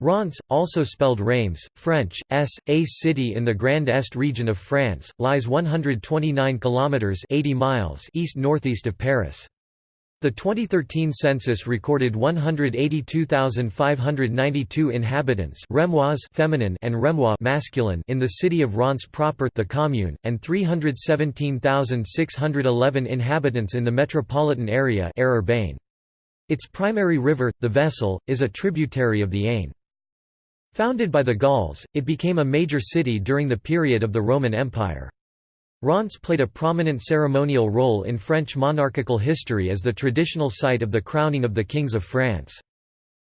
Reims, also spelled Rheims, French, S, a city in the Grand Est region of France, lies 129 kilometers 80 miles east-northeast of Paris. The 2013 census recorded 182,592 inhabitants Remois feminine and Remois masculine in the city of Reims proper the commune, and 317,611 inhabitants in the metropolitan area Its primary river, the Vesle, is a tributary of the Aisne. Founded by the Gauls, it became a major city during the period of the Roman Empire. Reims played a prominent ceremonial role in French monarchical history as the traditional site of the crowning of the kings of France.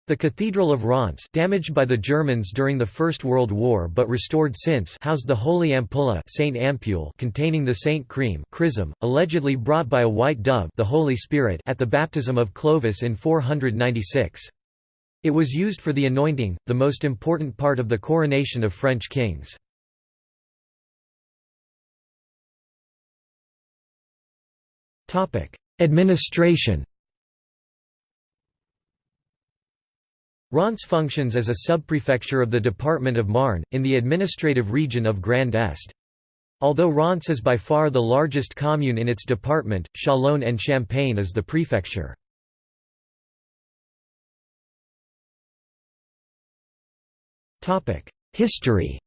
The Cathedral of Reims damaged by the Germans during the First World War but restored since housed the Holy Ampulla Sainte Ampoule containing the Saint Chrême chrism, allegedly brought by a white dove the Holy Spirit at the baptism of Clovis in 496. It was used for the anointing, the most important part of the coronation of French kings. Administration Reims functions as a subprefecture of the department of Marne, in the administrative region of Grand Est. Although Reims is by far the largest commune in its department, Chalon and Champagne is the prefecture. History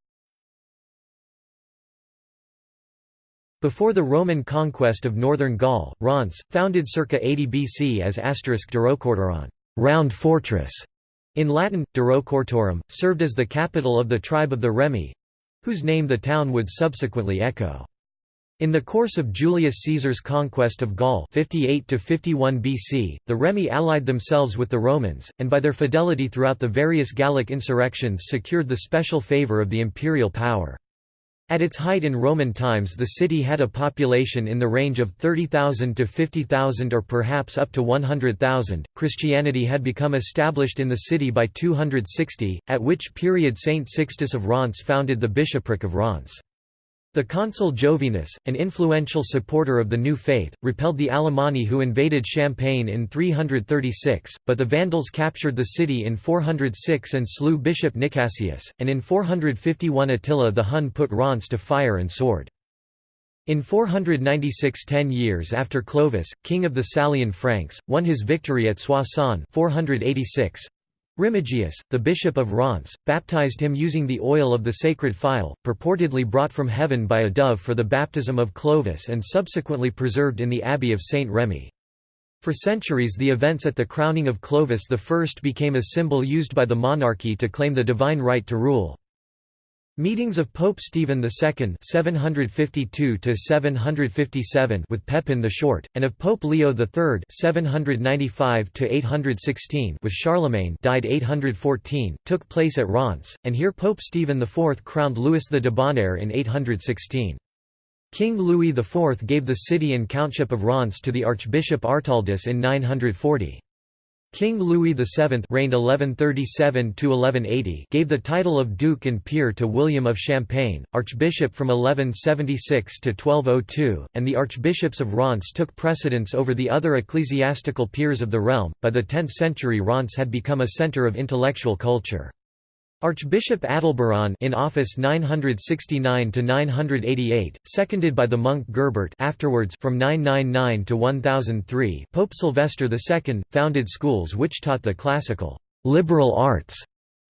Before the Roman conquest of northern Gaul, Reims, founded circa 80 BC as asterisk Durocortoron round fortress", in Latin, Durocortorum, served as the capital of the tribe of the Remi—whose name the town would subsequently echo. In the course of Julius Caesar's conquest of Gaul 58 51 BC, the Remi allied themselves with the Romans, and by their fidelity throughout the various Gallic insurrections secured the special favour of the imperial power. At its height in Roman times the city had a population in the range of 30,000 to 50,000 or perhaps up to 100,000. Christianity had become established in the city by 260, at which period Saint Sixtus of Reims founded the bishopric of Reims. The consul Jovinus, an influential supporter of the new faith, repelled the Alemanni who invaded Champagne in 336, but the Vandals captured the city in 406 and slew Bishop Nicasius, and in 451 Attila the Hun put Reims to fire and sword. In 496 ten years after Clovis, king of the Salian Franks, won his victory at Soissons 486, Remigius, the bishop of Reims, baptized him using the oil of the sacred phial, purportedly brought from heaven by a dove for the baptism of Clovis and subsequently preserved in the abbey of Saint Remy. For centuries the events at the crowning of Clovis I became a symbol used by the monarchy to claim the divine right to rule. Meetings of Pope Stephen II (752–757) with Pepin the Short, and of Pope Leo III (795–816) with Charlemagne (died 814), took place at Reims, and here Pope Stephen IV crowned Louis the Debonair in 816. King Louis IV gave the city and countship of Reims to the Archbishop Artaldus in 940. King Louis VII reigned 1137 gave the title of Duke and Peer to William of Champagne, Archbishop from 1176 to 1202, and the archbishops of Reims took precedence over the other ecclesiastical peers of the realm. By the 10th century Reims had become a centre of intellectual culture. Archbishop Adalberon in office 969 to 988, seconded by the monk Gerbert afterwards from 999 to 1003, Pope Sylvester II founded schools which taught the classical liberal arts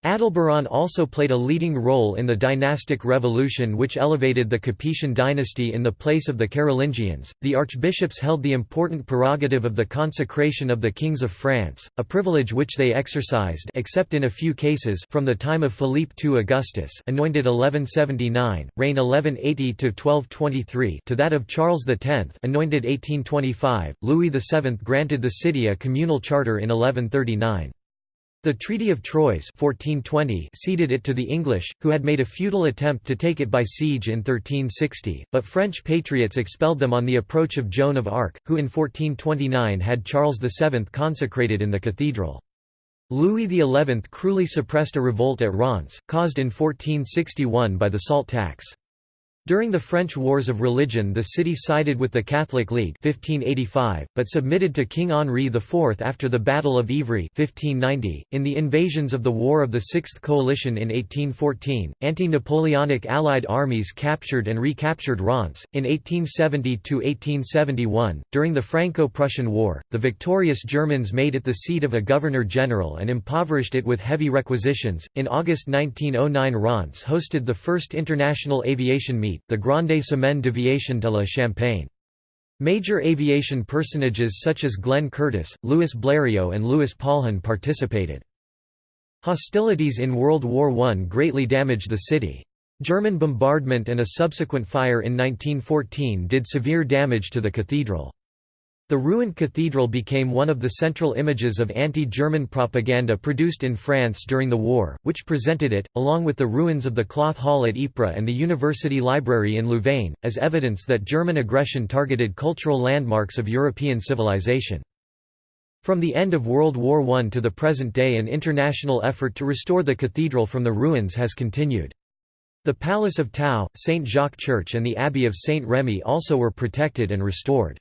Adalberon also played a leading role in the dynastic revolution which elevated the Capetian dynasty in the place of the Carolingians. The archbishops held the important prerogative of the consecration of the kings of France, a privilege which they exercised except in a few cases from the time of Philippe II Augustus, anointed 1179, reign 1180 to 1223, to that of Charles X, anointed 1825. Louis VII granted the city a communal charter in 1139. The Treaty of Troyes 1420 ceded it to the English, who had made a futile attempt to take it by siege in 1360, but French patriots expelled them on the approach of Joan of Arc, who in 1429 had Charles VII consecrated in the cathedral. Louis XI cruelly suppressed a revolt at Reims, caused in 1461 by the salt tax. During the French Wars of Religion the city sided with the Catholic League 1585, but submitted to King Henri IV after the Battle of Ivry 1590. .In the invasions of the War of the Sixth Coalition in 1814, anti-Napoleonic Allied armies captured and recaptured Reims. In 1870–1871, during the Franco-Prussian War, the victorious Germans made it the seat of a governor-general and impoverished it with heavy requisitions. In August 1909 Reims hosted the first international aviation meet the Grande Semaine d'Aviation de la Champagne. Major aviation personages such as Glenn Curtiss, Louis Blériot and Louis Paulhan participated. Hostilities in World War I greatly damaged the city. German bombardment and a subsequent fire in 1914 did severe damage to the cathedral. The ruined cathedral became one of the central images of anti-German propaganda produced in France during the war, which presented it, along with the ruins of the Cloth Hall at Ypres and the University Library in Louvain, as evidence that German aggression targeted cultural landmarks of European civilization. From the end of World War I to the present day an international effort to restore the cathedral from the ruins has continued. The Palace of Tau, St. Jacques Church and the Abbey of St. Remy also were protected and restored.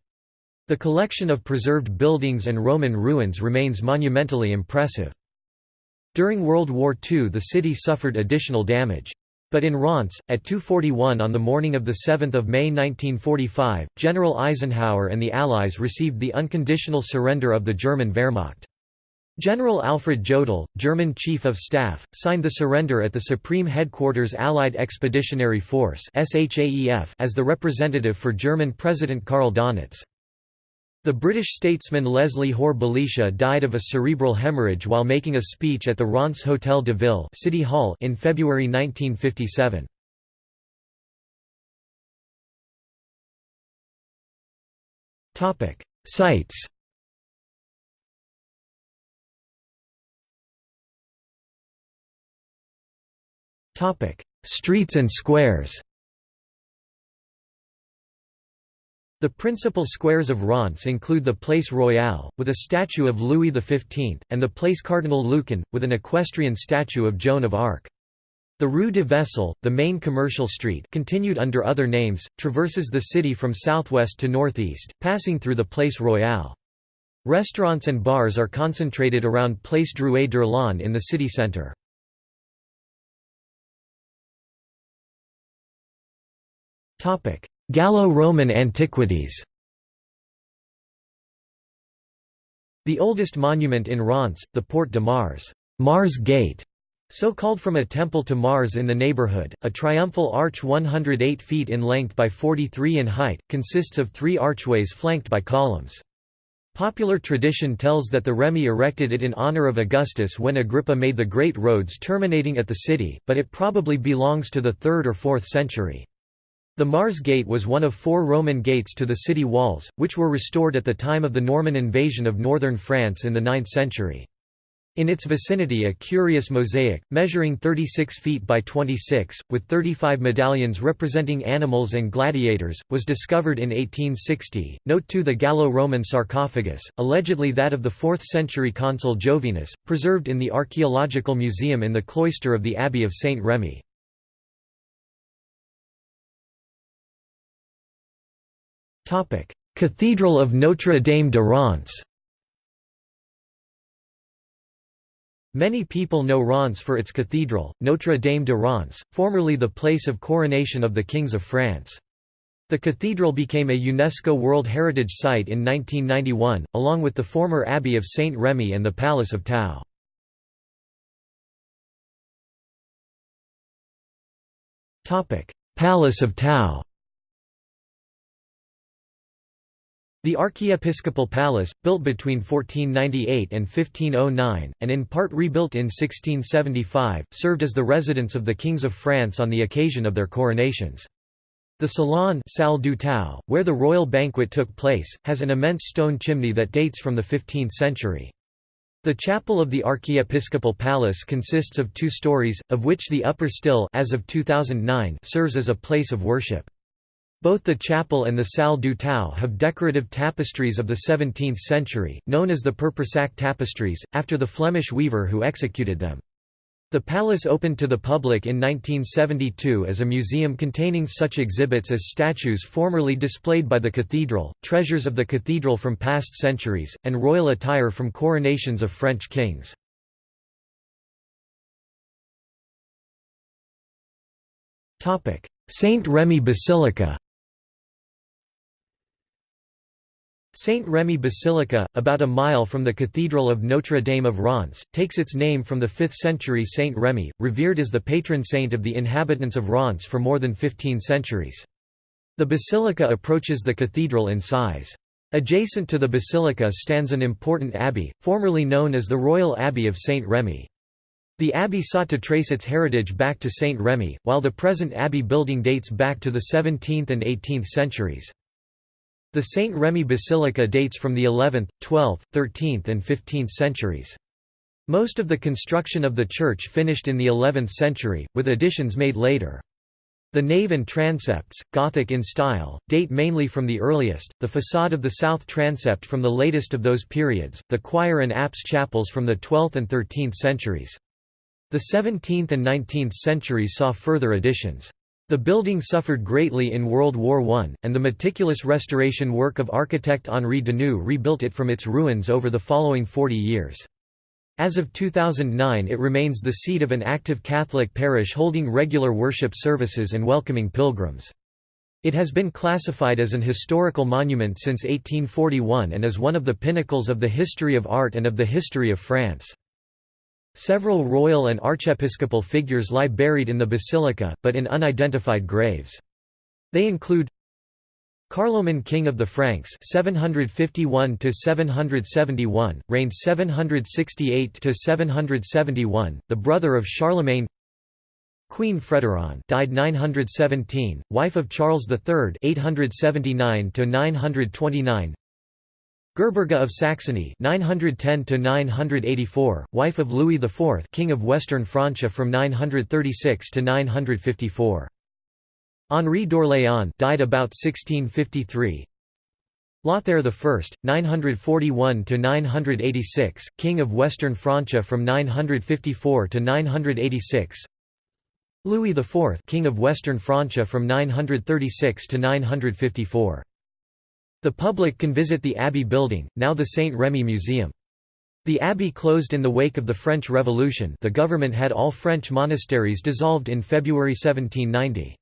The collection of preserved buildings and Roman ruins remains monumentally impressive. During World War II the city suffered additional damage. But in Reims, at 2.41 on the morning of 7 May 1945, General Eisenhower and the Allies received the unconditional surrender of the German Wehrmacht. General Alfred Jodl, German Chief of Staff, signed the surrender at the Supreme Headquarters Allied Expeditionary Force as the representative for German President Karl Dönitz. The British statesman Leslie Hore-Belisha died of a cerebral hemorrhage while making a speech at the Reims Hotel de Ville City Hall in February 1957. Sites Streets and squares The principal squares of Reims include the Place Royale, with a statue of Louis XV, and the Place Cardinal Luçon, with an equestrian statue of Joan of Arc. The Rue de Vessel, the main commercial street continued under other names, traverses the city from southwest to northeast, passing through the Place Royale. Restaurants and bars are concentrated around Place Drouet d'Erlon in the city centre. Gallo-Roman antiquities The oldest monument in Reims, the Porte de Mars, Mars Gate, so called from a temple to Mars in the neighborhood, a triumphal arch 108 feet in length by 43 in height, consists of three archways flanked by columns. Popular tradition tells that the Remi erected it in honor of Augustus when Agrippa made the great roads terminating at the city, but it probably belongs to the 3rd or 4th century. The Mars Gate was one of four Roman gates to the city walls, which were restored at the time of the Norman invasion of northern France in the 9th century. In its vicinity a curious mosaic, measuring 36 feet by 26, with 35 medallions representing animals and gladiators, was discovered in 1860. Note 2 The Gallo-Roman sarcophagus, allegedly that of the 4th century consul Jovinus, preserved in the Archaeological Museum in the cloister of the Abbey of Saint Cathedral of Notre Dame de Reims Many people know Reims for its cathedral, Notre Dame de Reims, formerly the place of coronation of the kings of France. The cathedral became a UNESCO World Heritage Site in 1991, along with the former Abbey of Saint Remy and the Palace of Tau. Palace of Tau The Archiepiscopal Palace, built between 1498 and 1509, and in part rebuilt in 1675, served as the residence of the kings of France on the occasion of their coronations. The Salon Salle du Tau, where the royal banquet took place, has an immense stone chimney that dates from the 15th century. The chapel of the Archiepiscopal Palace consists of two stories, of which the upper still as of 2009 serves as a place of worship. Both the chapel and the salle du Tau have decorative tapestries of the 17th century, known as the Pepersack tapestries, after the Flemish weaver who executed them. The palace opened to the public in 1972 as a museum containing such exhibits as statues formerly displayed by the cathedral, treasures of the cathedral from past centuries, and royal attire from coronations of French kings. Saint Remy Basilica Saint Remy Basilica, about a mile from the Cathedral of Notre Dame of Reims, takes its name from the 5th century Saint Remy, revered as the patron saint of the inhabitants of Reims for more than 15 centuries. The basilica approaches the cathedral in size. Adjacent to the basilica stands an important abbey, formerly known as the Royal Abbey of Saint Remy. The abbey sought to trace its heritage back to Saint Remy, while the present abbey building dates back to the 17th and 18th centuries. The St. Remy Basilica dates from the 11th, 12th, 13th and 15th centuries. Most of the construction of the church finished in the 11th century, with additions made later. The nave and transepts, Gothic in style, date mainly from the earliest, the façade of the south transept from the latest of those periods, the choir and apse chapels from the 12th and 13th centuries. The 17th and 19th centuries saw further additions. The building suffered greatly in World War I, and the meticulous restoration work of architect Henri Deneux rebuilt it from its ruins over the following 40 years. As of 2009 it remains the seat of an active Catholic parish holding regular worship services and welcoming pilgrims. It has been classified as an historical monument since 1841 and is one of the pinnacles of the history of art and of the history of France. Several royal and archiepiscopal figures lie buried in the basilica, but in unidentified graves. They include Carloman king of the Franks 751 to 771 reigned 768 to 771 the brother of Charlemagne Queen Frederun died 917 wife of Charles III 879 to 929 Gerberga of Saxony 910 984, wife of Louis IV, King of Western Francia from 936 to 954. Henri d'Orléans died about 1653. Lothair I, 941 to 986, King of Western Francia from 954 to 986. Louis IV, King of Western Francia from 936 to 954. The public can visit the Abbey building, now the Saint Remy Museum. The abbey closed in the wake of the French Revolution the government had all French monasteries dissolved in February 1790.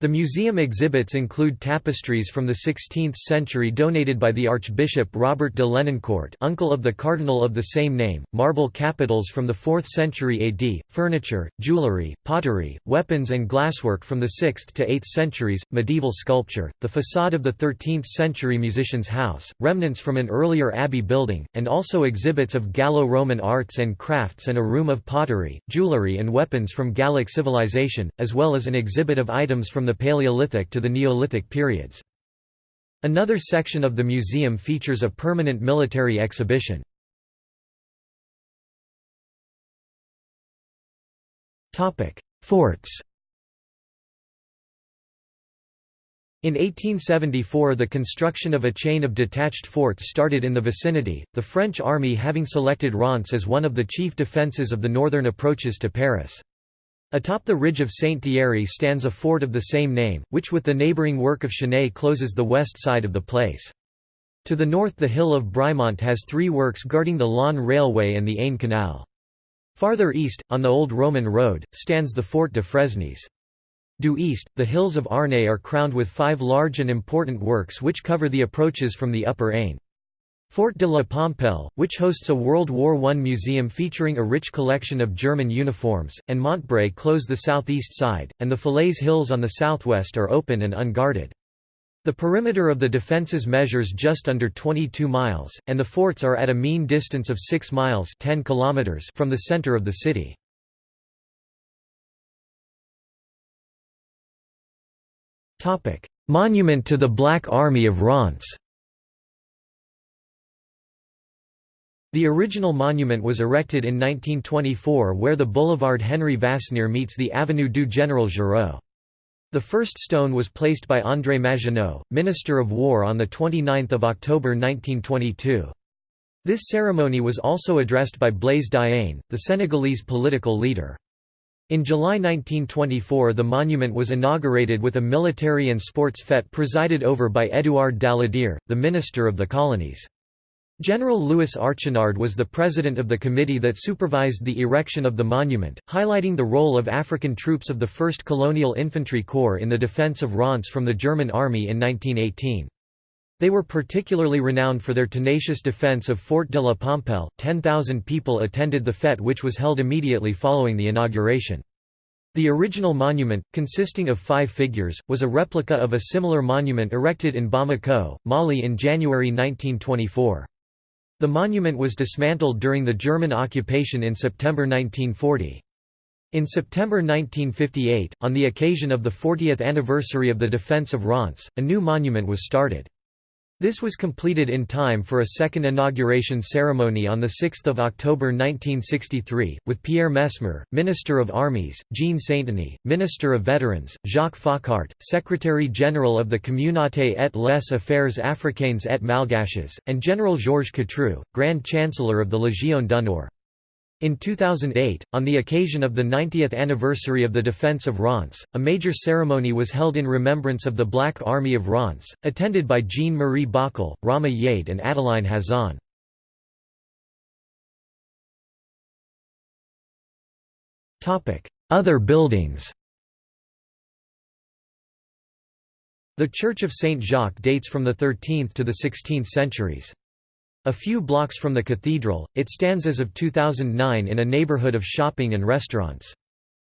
The museum exhibits include tapestries from the 16th century donated by the Archbishop Robert de Lenoncourt uncle of the cardinal of the same name, marble capitals from the 4th century AD, furniture, jewellery, pottery, weapons and glasswork from the 6th to 8th centuries, medieval sculpture, the façade of the 13th century musician's house, remnants from an earlier abbey building, and also exhibits of Gallo-Roman arts and crafts and a room of pottery, jewellery and weapons from Gallic civilization, as well as an exhibit of items from the Paleolithic to the Neolithic periods. Another section of the museum features a permanent military exhibition. Forts In 1874 the construction of a chain of detached forts started in the vicinity, the French army having selected Reims as one of the chief defences of the northern approaches to Paris. Atop the ridge of Saint-Thierry stands a fort of the same name, which with the neighbouring work of Chenay closes the west side of the place. To the north the hill of Brimont has three works guarding the Laon Railway and the Aisne Canal. Farther east, on the old Roman road, stands the Fort de Fresnes. Due east, the hills of Arnay are crowned with five large and important works which cover the approaches from the upper Aisne. Fort de la Pompelle, which hosts a World War I museum featuring a rich collection of German uniforms, and Montbré close the southeast side, and the Falaise Hills on the southwest are open and unguarded. The perimeter of the defences measures just under 22 miles, and the forts are at a mean distance of 6 miles 10 kilometers from the centre of the city. Monument to the Black Army of Reims The original monument was erected in 1924 where the boulevard Henri Vasnier meets the Avenue du Général Giraud. The first stone was placed by André Maginot, Minister of War on 29 October 1922. This ceremony was also addressed by Blaise Diagne, the Senegalese political leader. In July 1924 the monument was inaugurated with a military and sports fête presided over by Édouard Daladier, the minister of the colonies. General Louis Archinard was the president of the committee that supervised the erection of the monument, highlighting the role of African troops of the 1st Colonial Infantry Corps in the defense of Reims from the German army in 1918. They were particularly renowned for their tenacious defense of Fort de la Pompelle. 10,000 people attended the fête which was held immediately following the inauguration. The original monument, consisting of five figures, was a replica of a similar monument erected in Bamako, Mali in January 1924. The monument was dismantled during the German occupation in September 1940. In September 1958, on the occasion of the 40th anniversary of the defense of Reims, a new monument was started. This was completed in time for a second inauguration ceremony on 6 October 1963, with Pierre Messmer, Minister of Armies, Jean Sainteny, Minister of Veterans, Jacques Foccart, Secretary-General of the Communauté et les Affaires africaines et malgaches, and General Georges Catroux, Grand Chancellor of the Légion d'honneur. In 2008, on the occasion of the 90th anniversary of the defense of Reims, a major ceremony was held in remembrance of the Black Army of Reims, attended by Jean-Marie Bockel, Rama Yade and Adeline Hazan. Other buildings The Church of Saint Jacques dates from the 13th to the 16th centuries. A few blocks from the cathedral, it stands as of 2009 in a neighborhood of shopping and restaurants.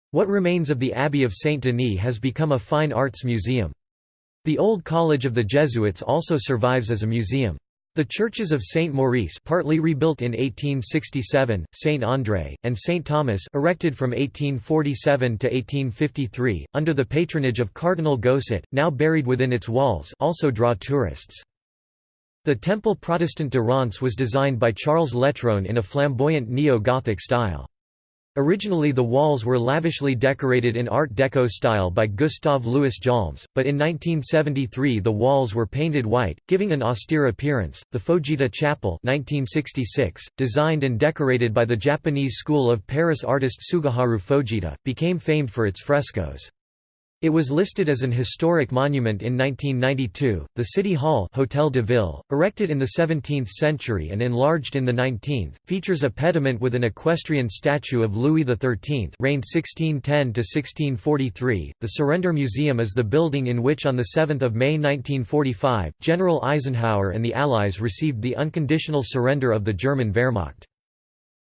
What remains of the Abbey of Saint Denis has become a fine arts museum. The old College of the Jesuits also survives as a museum. The churches of Saint Maurice partly rebuilt in 1867, Saint André, and Saint Thomas erected from 1847 to 1853, under the patronage of Cardinal Gosset, now buried within its walls also draw tourists. The Temple Protestant de Reims was designed by Charles Letron in a flamboyant neo-Gothic style. Originally the walls were lavishly decorated in Art Deco style by Gustave Louis Jaulmes, but in 1973 the walls were painted white, giving an austere appearance. The Fujita Chapel 1966, designed and decorated by the Japanese school of Paris artist Tsuguharu Fujita, became famed for its frescoes. It was listed as an historic monument in 1992. The City Hall Hotel de Ville, erected in the 17th century and enlarged in the 19th, features a pediment with an equestrian statue of Louis XIII, reigned 1610 to 1643. The Surrender Museum is the building in which on the 7th of May 1945, General Eisenhower and the Allies received the unconditional surrender of the German Wehrmacht.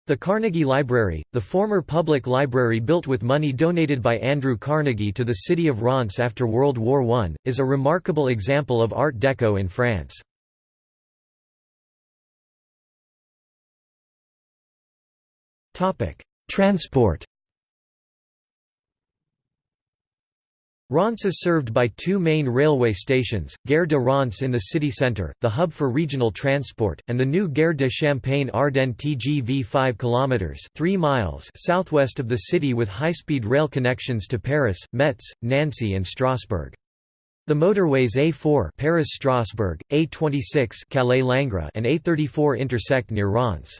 The Carnegie Library, the former public library built with money donated by Andrew Carnegie to the city of Reims after World War I, is a remarkable example of Art Deco in France. Transport Reims is served by two main railway stations, Gare de Reims in the city centre, the hub for regional transport, and the new Gare de Champagne-Ardenne TGV 5 km 3 miles southwest of the city with high-speed rail connections to Paris, Metz, Nancy and Strasbourg. The motorways A4 Paris-Strasbourg, A26 Calais-Langres and A34 intersect near Reims.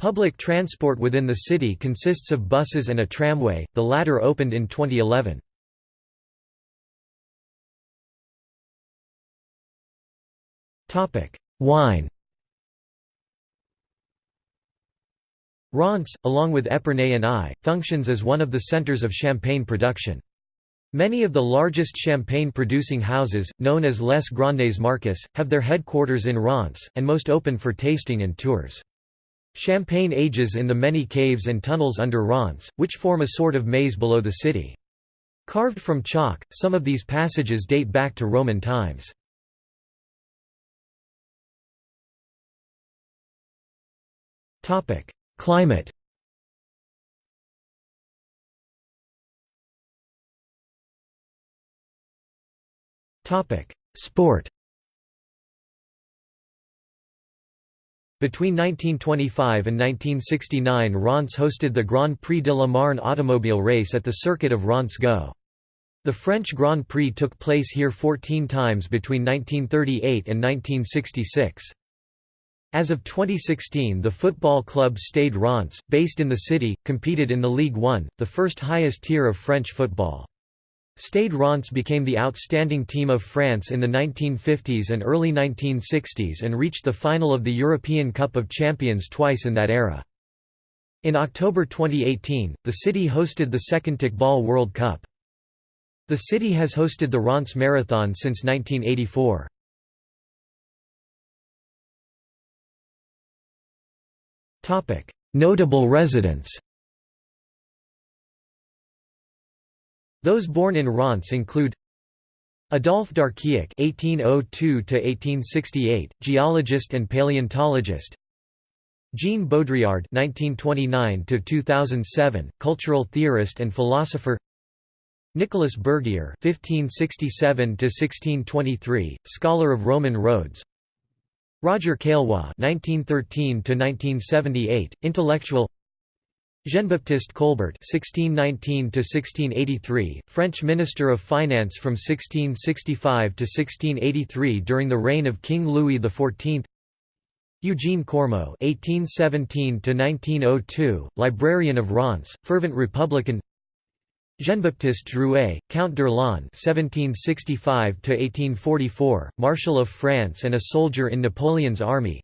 Public transport within the city consists of buses and a tramway, the latter opened in 2011. Topic: Wine. Reims, along with Epernay and Ay, functions as one of the centers of champagne production. Many of the largest champagne-producing houses, known as Les Grandes Marques, have their headquarters in Reims, and most open for tasting and tours. Champagne ages in the many caves and tunnels under Reims, which form a sort of maze below the city. Carved from chalk, some of these passages date back to Roman times. Topic: Climate. Topic: Sport. Between 1925 and 1969 Reims hosted the Grand Prix de la Marne automobile race at the circuit of Reims-Gueux. The French Grand Prix took place here 14 times between 1938 and 1966. As of 2016 the football club Stade Reims, based in the city, competed in the Ligue 1, the first highest tier of French football. Stade Reims became the outstanding team of France in the 1950s and early 1960s and reached the final of the European Cup of Champions twice in that era. In October 2018, the city hosted the second Kickball World Cup. The city has hosted the Reims Marathon since 1984. Notable residents Those born in Reims include Adolphe d'Archiac (1802–1868), geologist and paleontologist. Jean Baudrillard (1929–2007), cultural theorist and philosopher. Nicolas Bergier (1567–1623), scholar of Roman roads. Roger Caillois (1913–1978), intellectual. Jean-Baptiste Colbert (1619–1683), French Minister of Finance from 1665 to 1683 during the reign of King Louis XIV. Eugene Courmeaux (1817–1902), librarian of Reims, fervent Republican. Jean-Baptiste Drouet, Count d'Erlon (1765–1844), Marshal of France and a soldier in Napoleon's army.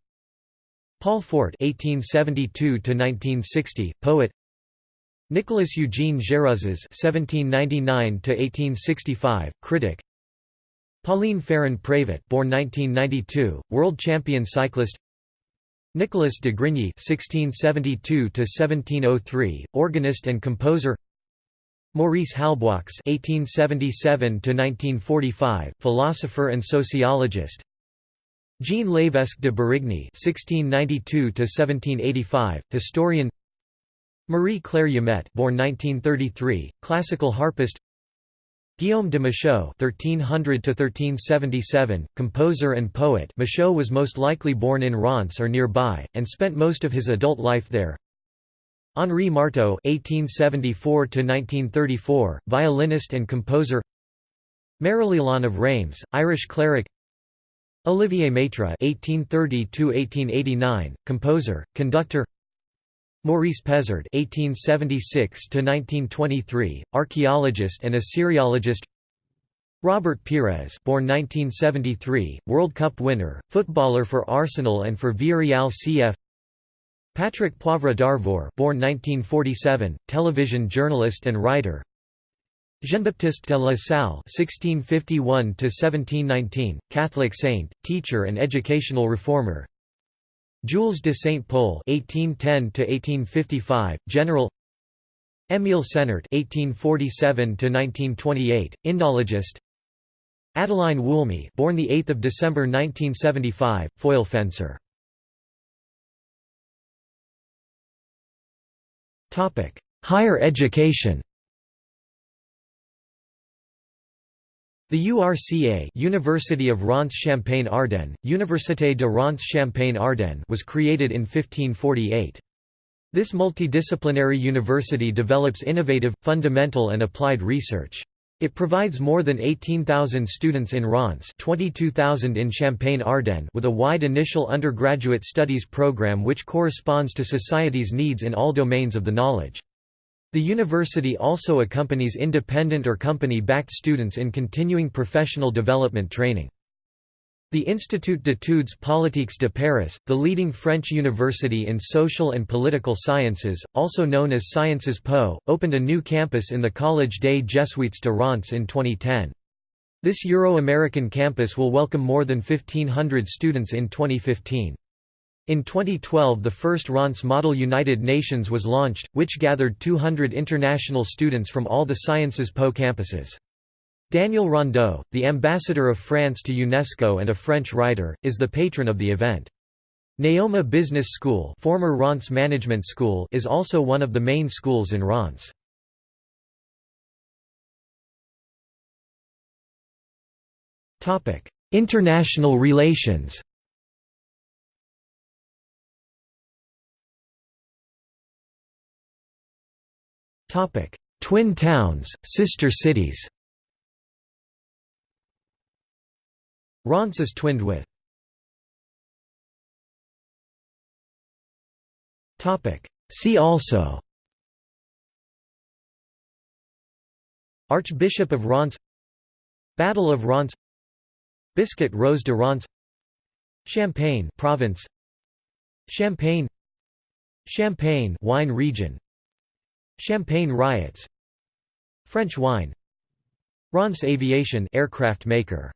Paul Fort (1872–1960), poet. Nicolas Eugene Géruzez (1799–1865), critic. Pauline Ferrand-Prévot, born 1992, world champion cyclist. Nicolas de Grigny (1672–1703), organist and composer. Maurice Halbwachs (1877–1945), philosopher and sociologist. Jean Lévesque de Berigny (1692–1785), historian. Marie Claire Jamet, born 1933, classical harpist. Guillaume de Machaut (1300–1377), composer and poet. Machaut was most likely born in Reims or nearby, and spent most of his adult life there. Henri Marteau (1874–1934), violinist and composer. Marie-Léon of Reims, Irish cleric. Olivier Métra (1830–1889), composer, conductor. Maurice Pézard (1876–1923), archaeologist and Assyriologist. Robert Pires, born 1973, World Cup winner, footballer for Arsenal and for Villarreal CF. Patrick Poivre d'Arvor, born 1947, television journalist and writer. Jean-Baptiste de la Salle (1651–1719), Catholic saint, teacher, and educational reformer. Jules de Saint-Pol (1810–1855), general. Émile Senart (1847–1928), Indologist. Adeline Wuillème, born the 8th of December 1975, foil fencer. Higher education. The URCA University of Reims-Champagne-Ardenne, Université de Reims-Champagne-Ardenne was created in 1548. This multidisciplinary university develops innovative, fundamental and applied research. It provides more than 18,000 students in Reims 22,000 in Champagne-Ardenne with a wide initial undergraduate studies program which corresponds to society's needs in all domains of the knowledge. The university also accompanies independent or company-backed students in continuing professional development training. The Institut d'études politiques de Paris, the leading French university in social and political sciences, also known as Sciences Po, opened a new campus in the Collège des Jésuites de Reims in 2010. This Euro-American campus will welcome more than 1,500 students in 2015. In 2012 the first Reims Model United Nations was launched, which gathered 200 international students from all the Sciences Po campuses. Daniel Rondeau, the ambassador of France to UNESCO and a French writer, is the patron of the event. NEOMA Business School, former Reims Management School is also one of the main schools in Reims. International relations Topic: Twin towns, sister cities Reims is twinned with. See also. Archbishop of Reims. Battle of Reims. Biscuit Rose de Reims. Champagne province. Champagne. Champagne wine region. Champagne riots. French wine. Reims Aviation aircraft maker